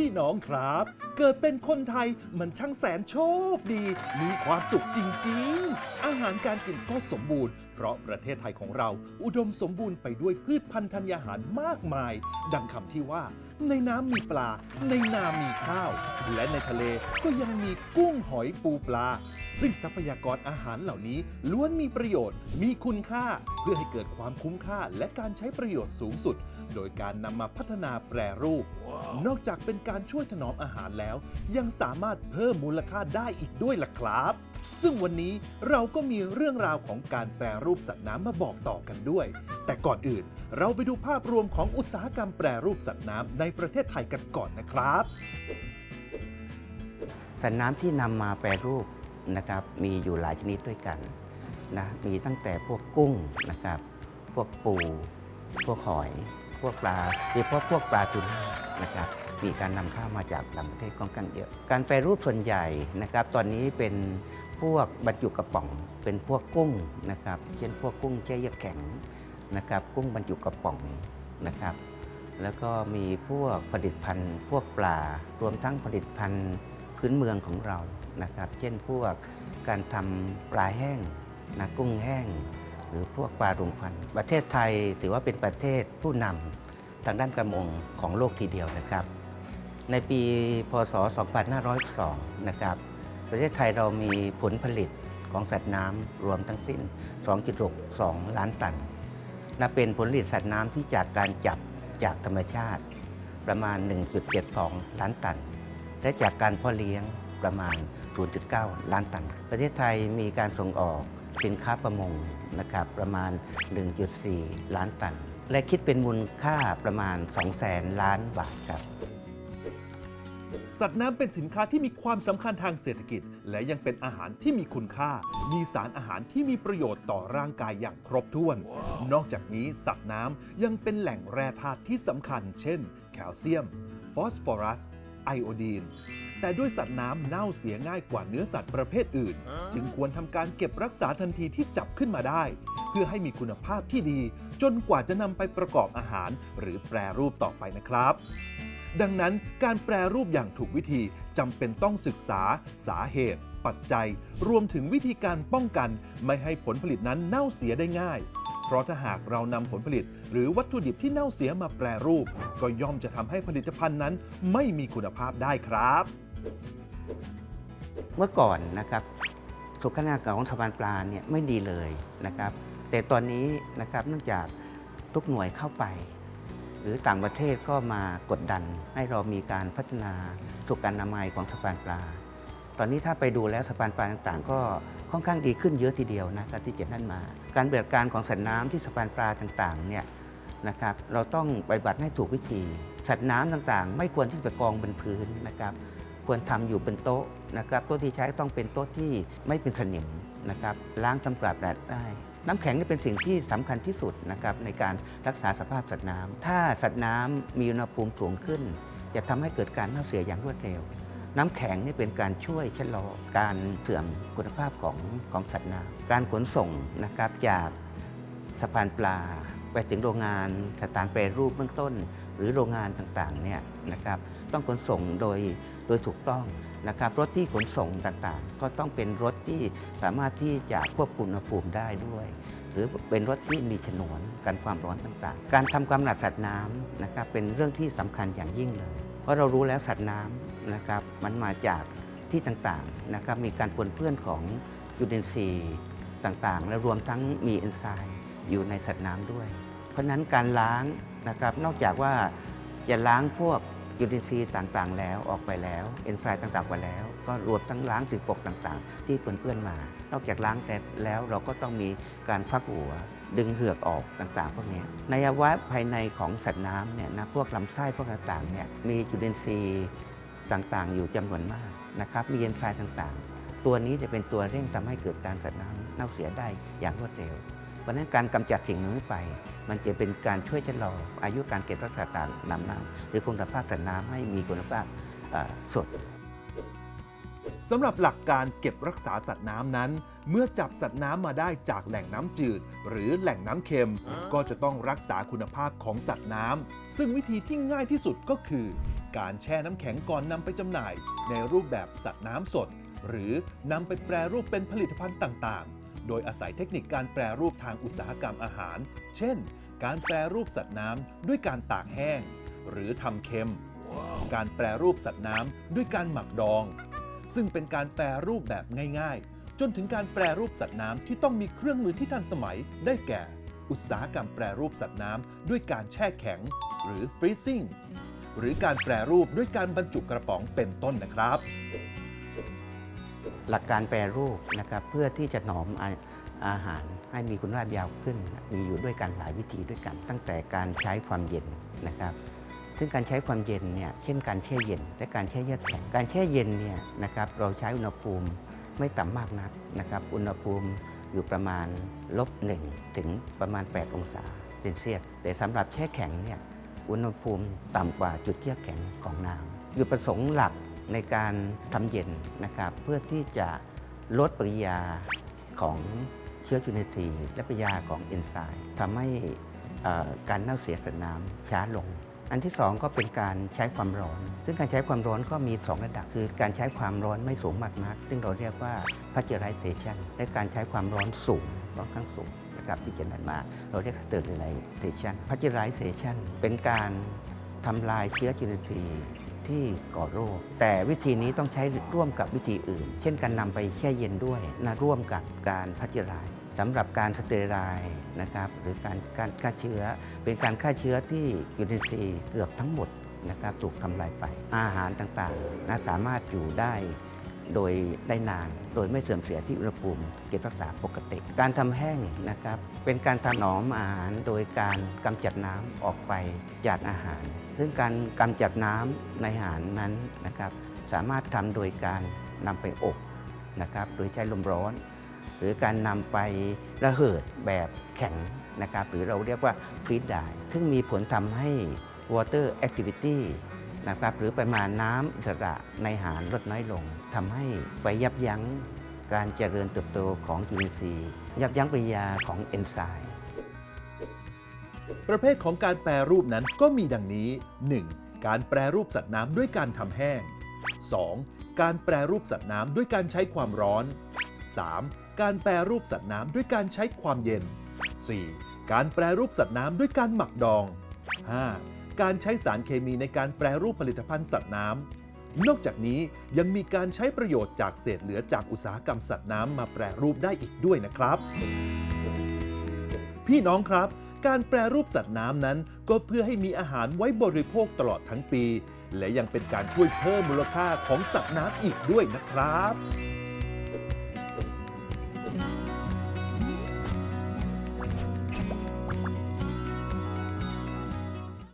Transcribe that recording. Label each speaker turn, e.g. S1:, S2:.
S1: พี่น้องครับ เกิดเป็นคนไทยมันช่างแสนโชคดี มีความสุขจริงๆ อาหารการกินก็สมบูรณ์ เพราะประเทศไทยของเราอุดมสมบูรณ์ไปด้วยพืชพันธุ์ธัญญาหารมากมาย ดังคำที่ว่า ในน้ำมีปลา ในนามีข้าว และในทะเลก็ยังมีกุ้งหอยปูปลา ซึ่งทรัพยากรอาหารเหล่านี้ล้วนมีประโยชน์ มีคุณค่า เพื่อให้เกิดความคุ้มค่าและการใช้ประโยชน์สูงสุด โดยการนำมาพัฒนาแปรรูป นอกจากเป็นการช่วยถนอมอาหารแล้ว ยังสามารถเพิ่มมูลค่าได้อีกด้วยล่ะครับ ซึ่งวันนี้เราก็มีเรื่องราวของการแปรรูปสัตว์น้ำมาบอกต่อกันด้วย แต่ก่อนอื่นเราไปดูภาพรวมของอุตสาหกรรมแปรรูปสัตว์น้ำในประเทศไทยกันก่อนนะครับ
S2: สัตว์น้ำที่นำมาแปรรูปนะครับมีอยู่หลายชนิดด้วยกันนะมีตั้งแต่พวกกุ้งนะครับ พวกปู พวกหอย พวกปลาโดยเฉพาะพวกปลาทูน่านะครับมีการนำเข้ามาจากต่างประเทศค่อนข้างเยอะ การแปรรูปส่วนใหญ่นะครับ ตอนนี้เป็นพวกบรรจุกระป๋อง เป็นพวกกุ้งนะครับ เช่นพวกกุ้งแช่เยือกแข็งนะครับ กุ้งบรรจุกระป๋องนะครับ แล้วก็มีพวกผลิตภัณฑ์ พวกปลารวมทั้งผลิตภัณฑ์พื้นเมืองของเรานะครับ เช่นพวกการทำปลาแห้งนะกุ้งแห้ง หรือพวกปลารวมควันประเทศไทยถือว่าเป็นประเทศผู้นำทางด้านกระมงของโลกทีเดียวนะครับ ในปีพศ 2502 นะครับ ประเทศไทยเรามีผลผลิตของสัตว์น้ำรวมทั้งสิ้น 2.62 ล้านตันนับเป็นผลผลิตสัตว์น้ำที่จากการจับจากธรรมชาติประมาณ 1.72 ล้านตัน และจากการพ่อเลี้ยงประมาณ 0.9 ล้านตัน ประเทศไทยมีการส่งออก สินค้าประมงนะครับประมาณ 1.4 ล้านตัน และคิดเป็นมูลค่าประมาณ 200,000 ล้านบาทครับ
S1: สัตว์น้ำเป็นสินค้าที่มีความสำคัญทางเศรษฐกิจ และยังเป็นอาหารที่มีคุณค่า มีสารอาหารที่มีประโยชน์ต่อร่างกายอย่างครบถ้วน นอกจากนี้สัตว์น้ำยังเป็นแหล่งแร่ธาตุที่สำคัญ เช่น แคลเซียม ฟอสฟอรัส ไอโอดีน แต่ด้วยสัตว์น้ำเน่าเสียง่ายกว่าเนื้อสัตว์ประเภทอื่น จึงควรทำการเก็บรักษาทันทีที่จับขึ้นมาได้ เพื่อให้มีคุณภาพที่ดี จนกว่าจะนำไปประกอบอาหาร หรือแปรรูปต่อไปนะครับ ดังนั้นการแปรรูปอย่างถูกวิธีจำเป็นต้องศึกษา สาเหตุ ปัจจัย รวมถึงวิธีการป้องกัน ไม่ให้ผลผลิตนั้นเน่าเสียได้ง่ายเพราะถ้าหากเรานำผลผลิต หรือวัตถุดิบที่เน่าเสียมาแปรรูป ก็ย่อมจะทำให้ผลิตภัณฑ์นั้นไม่มีคุณภาพได้ครับ
S2: เมื่อก่อนนะครับสุขนาการของสะพานปลาเนี่ยไม่ดีเลยนะครับ แต่ตอนนี้นะครับเนื่องจากทุกหน่วยเข้าไป หรือต่างประเทศก็มากดดัน ให้เรามีการพัฒนาสุขอนามัยของสะพานปลา ตอนนี้ถ้าไปดูแล้วสะพานปลาต่างๆ ก็ค่อนข้างดีขึ้นเยอะทีเดียวนะครับที่เจ็ดนั่นมา การปฏิบัติการของสัตว์น้ำที่สะพานปลาต่างๆเนี่ยนะครับเราต้องปฏิบัติให้ถูกวิธี สัตว์น้ำต่างๆ ไม่ควรที่จะกองบนพื้นนะครับ ควรทำอยู่บนโต๊ะนะครับโต๊ะที่ใช้ต้องเป็นโต๊ะที่ไม่เป็นสนิมนะครับล้างทำความสะอาดได้น้ำแข็งนี่เป็นสิ่งที่สำคัญที่สุดนะครับในการรักษาสภาพสัตว์น้ำถ้าสัตว์น้ำมีอุณหภูมิสูงขึ้น จะทำให้เกิดการเน่าเสียอย่างรวดเร็ว น้ำแข็งนี่เป็นการช่วยชะลอการเสื่อมคุณภาพของของสัตว์น้ำการขนส่งนะครับจากสะพานปลา ไปถึงโรงงานสถานแปรรูปเบื้องต้น หรือโรงงานต่างๆเนี่ยนะครับต้องขนส่งโดย ดยถูกต้องนะครับรถที่ขนส่งต่างๆ ก็ต้องเป็นรถที่สามารถที่จะควบคุมอุณหภูมิได้ด้วย หรือเป็นรถที่มีฉนวนกันความร้อนต่างๆ การทำความสะอาดสัตว์น้ำนะครับเป็นเรื่องที่สำคัญอย่างยิ่งเลย เพราะเรารู้แล้วสัตว์น้ำนะครับมันมาจากที่ต่างๆนะครับมีการปนเปื้อนของจุลินทรีย์ต่างๆ และรวมทั้งมีเอนไซม์อยู่ในสัตว์น้ำด้วย เพราะฉะนั้นการล้างนะครับนอกจากว่าจะล้างพวก จุลินทรีย์ต่างๆ แล้วออกไปแล้ว เอนไซม์ต่างๆไปแล้ว ก็รวมทั้งล้างสิ่งปกต่างๆ ที่เปื้อนๆมา นอกจากล้างแต่แล้วเราก็ต้องมีการฟักหัว ดึงเหือกออกต่างๆ พวกนี้ในอวัยวะภายในของสัตว์น้ำเนี่ยนะพวกลำไส้พวกต่างๆเนี่ยมีจุลินทรีย์ต่างๆ อยู่จำนวนมากนะครับมีเอนไซม์ต่างๆ ตัวนี้จะเป็นตัวเร่งทำให้เกิดการสัตว์น้ำเน่าเสียได้อย่างรวดเร็วเพราะนั้นการกำจัดสิ่งนี้ไป มันจะเป็นการช่วยชะลออายุการเก็บรักษาตาน้ำน้ำหรือคุณภาพสัตว์น้ำให้มีคุณภาพสด
S1: สำหรับหลักการเก็บรักษาสัตว์น้ำนั้น เมื่อจับสัตว์น้ำมาได้จากแหล่งน้ำจืด หรือแหล่งน้ำเค็ม ก็จะต้องรักษาคุณภาพของสัตว์น้ำซึ่งวิธีที่ง่ายที่สุดก็คือ การแช่น้ำแข็งก่อนนำไปจำหน่าย ในรูปแบบสัตว์น้ำสด หรือนำไปแปรรูปเป็นผลิตภัณฑ์ต่างๆ โดยอาศัยเทคนิคการแปรรูปทางอุตสาหกรรมอาหาร เช่น การแปรรูปสัตว์น้ำด้วยการตากแห้ง หรือทำเค็ม การแปรรูปสัตว์น้ำด้วยการหมักดอง ซึ่งเป็นการแปรรูปแบบง่ายๆ จนถึงการแปรรูปสัตว์น้ำที่ต้องมีเครื่องมือที่ทันสมัยได้แก่ อุตสาหกรรมแปรรูปสัตว์น้ำด้วยการแช่แข็ง หรือ freezing หรือการแปรรูปด้วยการบรรจุกระป๋องเป็นต้นนะครับ
S2: หลักการแปรรูปนะครับเพื่อที่จะหนอมอาอาหาร ให้มีคุณภาพยาวขึ้น มีอยู่ด้วยกันหลายวิธีด้วยกัน ตั้งแต่การใช้ความเย็นนะครับ ซึ่งการใช้ความเย็นเนี่ยเช่นการแช่เย็น และการแช่เยือกแข็งการแช่เย็นเนี่ยนะครับเราใช้อุณหภูมิไม่ต่ำมากนักนะครับอุณหภูมิอยู่ประมาณลบหนึ่งถึงประมาณ 8 องศาเซนเซียสแต่สำหรับแช่แข็งเนี่ยอุณหภูมิต่ำกว่าจุดเยือกแข็งของน้ำจุดประสงค์หลักในการทำเย็นนะครับเพื่อที่จะลดปริยาของ ชื้อจุลินทรีย์และปยาของเอนไซม์ทำให้การเน่าเสียสัตว์น้ำช้าลง อันที่ 2 ก็เป็นการใช้ความร้อน ซึ่งการใช้ความร้อนก็มี 2 ระดับ คือการใช้ความร้อนไม่สูงมากนัก ซึ่งเราเรียกว่า pasteurization และการใช้ความร้อนสูงค่อนข้างสูงนะครับที่จะนำมา เราเรียก sterilization pasteurization เป็นการทำลายเชื้อจุลินทรีย์ที่ก่อโรค แต่วิธีนี้ต้องใช้ร่วมกับวิธีอื่น เช่นการนำไปแช่เย็นด้วยนะร่วมกับการพาสเจอร์ไรซ์ สำหรับการ sterilize นะครับหรือการการฆ่าเชื้อ เป็นการฆ่าเชื้อที่จุลินทรีย์เกือบทั้งหมดนะครับถูกทำลายไป อาหารต่างๆนะสามารถอยู่ได้โดยได้นาน โดยไม่เสื่อมเสียที่อุณหภูมิเก็บรักษาปกติ การทำแห้งนะครับ เป็นการถนอมอาหารโดยการกำจัดน้ำออกไปจากอาหาร ซึ่งการกำจัดน้ำในอาหารนั้นนะครับ สามารถทำโดยการนำไปอบนะครับ โดยใช้ลมร้อน หรือการนำไประเหิดแบบแข็งนะครับหรือเราเรียกว่า freeze dry ซึ่งมีผลทำให้ water activity นะครับหรือปริมาณน้ำอิสระในอาหารลดน้อยลงทำให้ไปยับยั้งการเจริญเติบโตของจุลินทรีย์ ยับยั้งปฏิกิริยาของเอนไซม์
S1: ประเภทของการแปรรูปนั้นก็มีดังนี้ 1. การแปรรูปสัตว์น้ำด้วยการทำแห้ง 2. การแปรรูปสัตว์น้ำด้วยการใช้ความร้อน 3. การแปรรูปสัตว์น้ำด้วยการใช้ความเย็น 4. การแปรรูปสัตว์น้ำด้วยการหมักดอง 5. การใช้สารเคมีในการแปรรูปผลิตภัณฑ์สัตว์น้ำ นอกจากนี้ยังมีการใช้ประโยชน์จากเศษเหลือจากอุตสาหกรรมสัตว์น้ำมาแปรรูปได้อีกด้วยนะครับ พี่น้องครับ การแปรรูปสัตว์น้ำนั้น ก็เพื่อให้มีอาหารไว้บริโภคตลอดทั้งปี และยังเป็นการช่วยเพิ่มมูลค่าของสัตว์น้ำอีกด้วยนะครับ